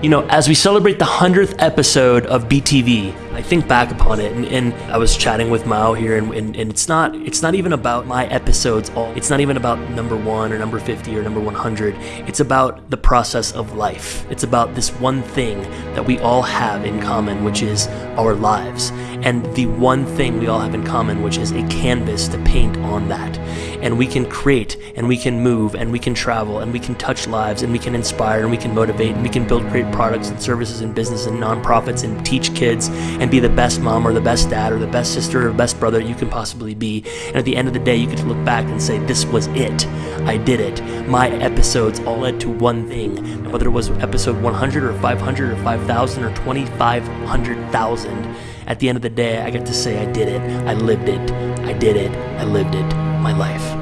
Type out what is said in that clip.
You know, as we celebrate the 100th episode of BTV, I think back upon it and, and I was chatting with Mao here and, and, and, it's not it's not even about my episodes all it's not even about number one or number 50 or number 100 it's about the process of life. It's about this one thing that we all have in common which is our lives. And the one thing we all have in common which is a canvas to paint on that. And we can create and we can move and we can travel and we can touch lives and we can inspire and we can motivate and we can build great products and services and business and nonprofits and teach kids and be the best mom or the best dad or the best sister or best brother you can possibly be. And at the end of the day you get to look back and say this was it. I did it. My episodes all led to one thing. Whether it was episode 100 or 500 or 5000 or 2500,000 at the end of the day I get to say I did it. I lived it. I did it. I lived it. My life